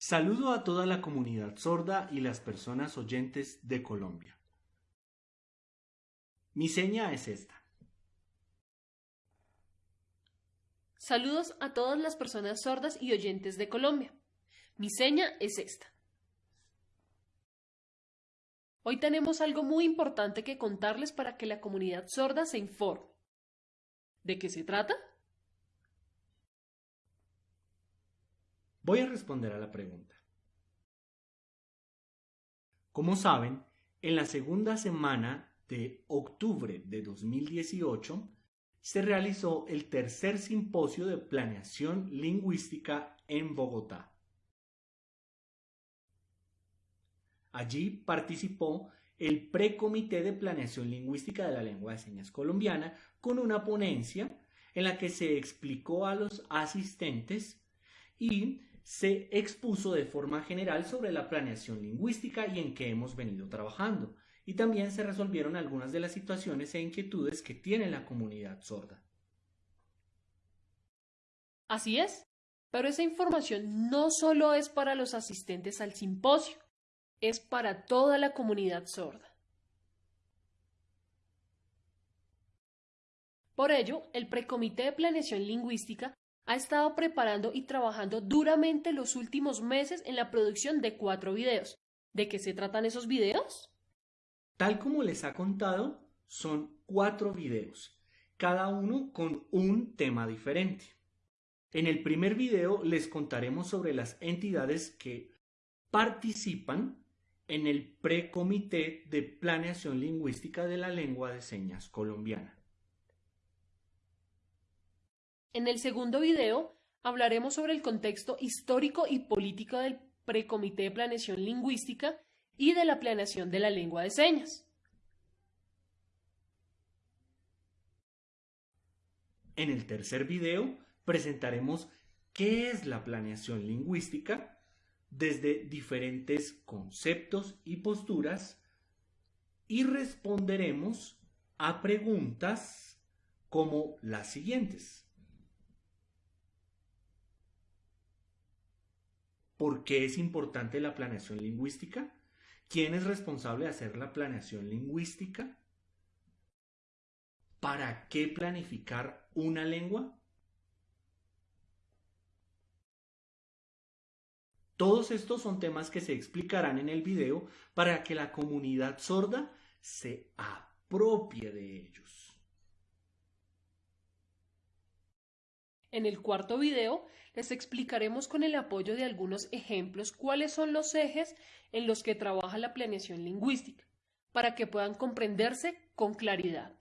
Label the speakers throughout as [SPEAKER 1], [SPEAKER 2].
[SPEAKER 1] Saludo a toda la comunidad sorda y las personas oyentes de Colombia. Mi seña es esta.
[SPEAKER 2] Saludos a todas las personas sordas y oyentes de Colombia. Mi seña es esta. Hoy tenemos algo muy importante que contarles para que la comunidad sorda se informe. ¿De qué se trata?
[SPEAKER 1] Voy a responder a la pregunta. Como saben, en la segunda semana de octubre de 2018 se realizó el tercer simposio de planeación lingüística en Bogotá. Allí participó el Precomité de Planeación Lingüística de la Lengua de Señas Colombiana con una ponencia en la que se explicó a los asistentes y se expuso de forma general sobre la planeación lingüística y en qué hemos venido trabajando, y también se resolvieron algunas de las situaciones e inquietudes que tiene la comunidad sorda.
[SPEAKER 2] Así es, pero esa información no solo es para los asistentes al simposio, es para toda la comunidad sorda. Por ello, el Precomité de Planeación Lingüística ha estado preparando y trabajando duramente los últimos meses en la producción de cuatro videos. ¿De qué se tratan esos videos?
[SPEAKER 1] Tal como les ha contado, son cuatro videos, cada uno con un tema diferente. En el primer video les contaremos sobre las entidades que participan en el Precomité de Planeación Lingüística de la Lengua de Señas Colombiana.
[SPEAKER 2] En el segundo video hablaremos sobre el contexto histórico y político del Precomité de Planeación Lingüística y de la planeación de la lengua de señas.
[SPEAKER 1] En el tercer video presentaremos qué es la planeación lingüística desde diferentes conceptos y posturas y responderemos a preguntas como las siguientes. ¿Por qué es importante la planeación lingüística? ¿Quién es responsable de hacer la planeación lingüística? ¿Para qué planificar una lengua? Todos estos son temas que se explicarán en el video para que la comunidad sorda se apropie de ellos.
[SPEAKER 2] En el cuarto video les explicaremos con el apoyo de algunos ejemplos cuáles son los ejes en los que trabaja la planeación lingüística, para que puedan comprenderse con claridad.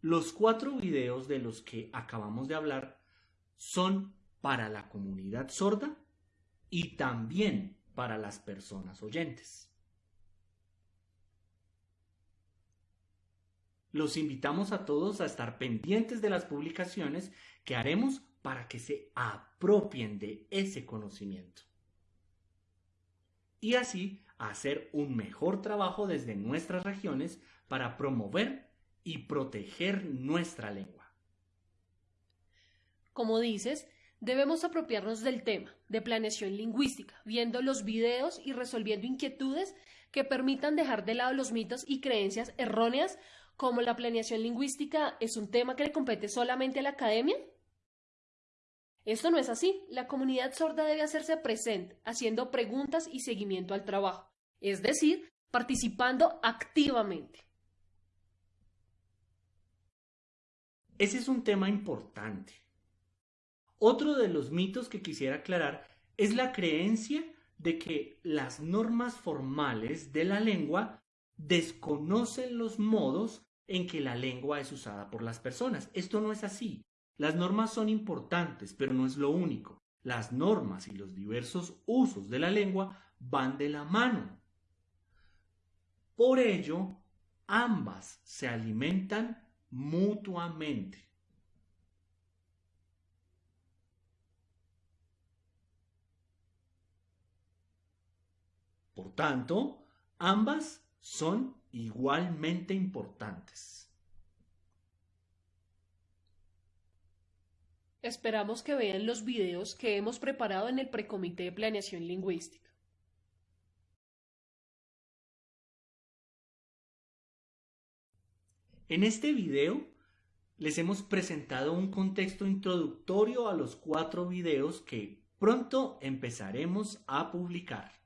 [SPEAKER 1] Los cuatro videos de los que acabamos de hablar son para la comunidad sorda y también para las personas oyentes. Los invitamos a todos a estar pendientes de las publicaciones que haremos para que se apropien de ese conocimiento. Y así hacer un mejor trabajo desde nuestras regiones para promover y proteger nuestra lengua.
[SPEAKER 2] Como dices, debemos apropiarnos del tema de planeación lingüística, viendo los videos y resolviendo inquietudes que permitan dejar de lado los mitos y creencias erróneas como la planeación lingüística es un tema que le compete solamente a la academia? Esto no es así. La comunidad sorda debe hacerse presente, haciendo preguntas y seguimiento al trabajo, es decir, participando activamente.
[SPEAKER 1] Ese es un tema importante. Otro de los mitos que quisiera aclarar es la creencia de que las normas formales de la lengua desconocen los modos en que la lengua es usada por las personas. Esto no es así. Las normas son importantes, pero no es lo único. Las normas y los diversos usos de la lengua van de la mano. Por ello, ambas se alimentan mutuamente. Por tanto, ambas son igualmente importantes.
[SPEAKER 2] Esperamos que vean los videos que hemos preparado en el Precomité de Planeación Lingüística.
[SPEAKER 1] En este video les hemos presentado un contexto introductorio a los cuatro videos que pronto empezaremos a publicar.